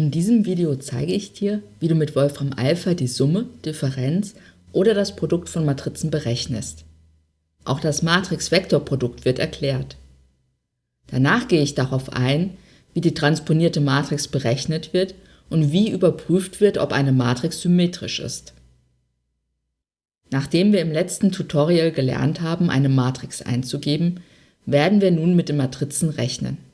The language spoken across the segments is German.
In diesem Video zeige ich dir, wie du mit Wolfram Alpha die Summe, Differenz oder das Produkt von Matrizen berechnest. Auch das Matrix-Vektor-Produkt wird erklärt. Danach gehe ich darauf ein, wie die transponierte Matrix berechnet wird und wie überprüft wird, ob eine Matrix symmetrisch ist. Nachdem wir im letzten Tutorial gelernt haben, eine Matrix einzugeben, werden wir nun mit den Matrizen rechnen.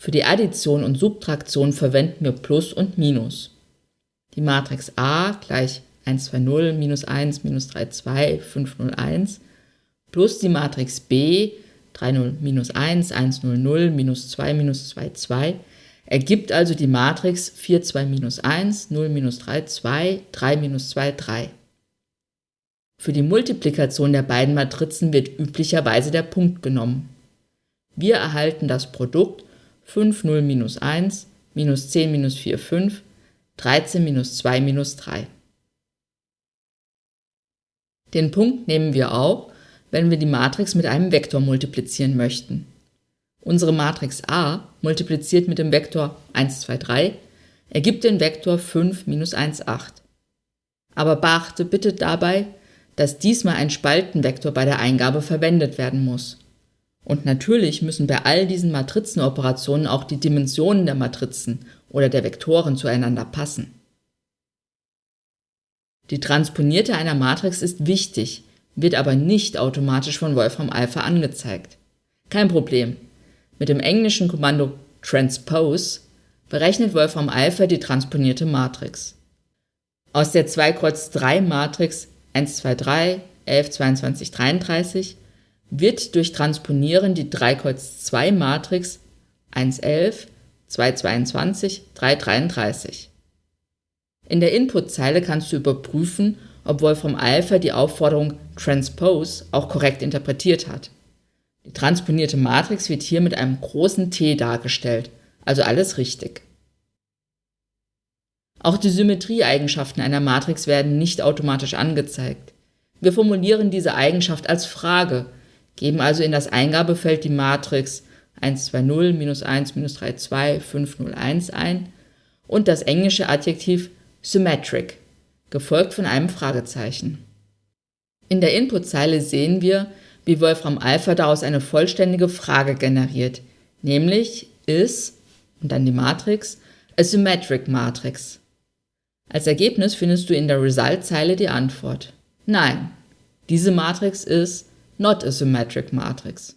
Für die Addition und Subtraktion verwenden wir Plus und Minus. Die Matrix A gleich 1, 2, 0, minus 1, minus 3, 2, 5, 0, 1 plus die Matrix B 3, 0, minus 1, 1, 0, 0, minus 2, minus 2, 2 ergibt also die Matrix 4, 2, minus 1, 0, minus 3, 2, 3, minus 2, 3. Für die Multiplikation der beiden Matrizen wird üblicherweise der Punkt genommen. Wir erhalten das Produkt 5, 0, minus 1, minus 10, minus 4, 5, 13, minus 2, minus 3. Den Punkt nehmen wir auch, wenn wir die Matrix mit einem Vektor multiplizieren möchten. Unsere Matrix A multipliziert mit dem Vektor 1, 2, 3 ergibt den Vektor 5, minus 1, 8. Aber beachte bitte dabei, dass diesmal ein Spaltenvektor bei der Eingabe verwendet werden muss. Und natürlich müssen bei all diesen Matrizenoperationen auch die Dimensionen der Matrizen oder der Vektoren zueinander passen. Die Transponierte einer Matrix ist wichtig, wird aber nicht automatisch von Wolfram Alpha angezeigt. Kein Problem. Mit dem englischen Kommando transpose berechnet Wolfram Alpha die transponierte Matrix. Aus der 2 Kreuz 3 Matrix 1, 2, 3, 11, 22, 33 wird durch Transponieren die 3 Kreuz 2 Matrix 111, 222, 333. In der Inputzeile kannst du überprüfen, ob Wolfram Alpha die Aufforderung Transpose auch korrekt interpretiert hat. Die transponierte Matrix wird hier mit einem großen T dargestellt, also alles richtig. Auch die Symmetrieeigenschaften einer Matrix werden nicht automatisch angezeigt. Wir formulieren diese Eigenschaft als Frage geben also in das Eingabefeld die Matrix 1, 2, 0, minus 1, minus 3, 2, 5, 0, 1 ein und das englische Adjektiv symmetric, gefolgt von einem Fragezeichen. In der Inputzeile sehen wir, wie Wolfram Alpha daraus eine vollständige Frage generiert, nämlich is und dann die Matrix a symmetric matrix. Als Ergebnis findest du in der Result-Zeile die Antwort. Nein, diese Matrix ist not a symmetric matrix.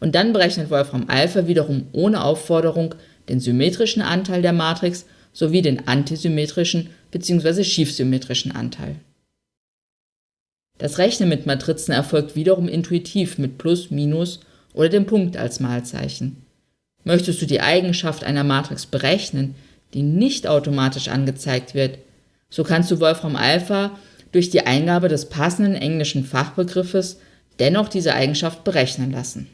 Und dann berechnet Wolfram Alpha wiederum ohne Aufforderung den symmetrischen Anteil der Matrix sowie den antisymmetrischen bzw. schiefsymmetrischen Anteil. Das Rechnen mit Matrizen erfolgt wiederum intuitiv mit Plus, Minus oder dem Punkt als Malzeichen. Möchtest du die Eigenschaft einer Matrix berechnen, die nicht automatisch angezeigt wird, so kannst du Wolfram Alpha durch die Eingabe des passenden englischen Fachbegriffes dennoch diese Eigenschaft berechnen lassen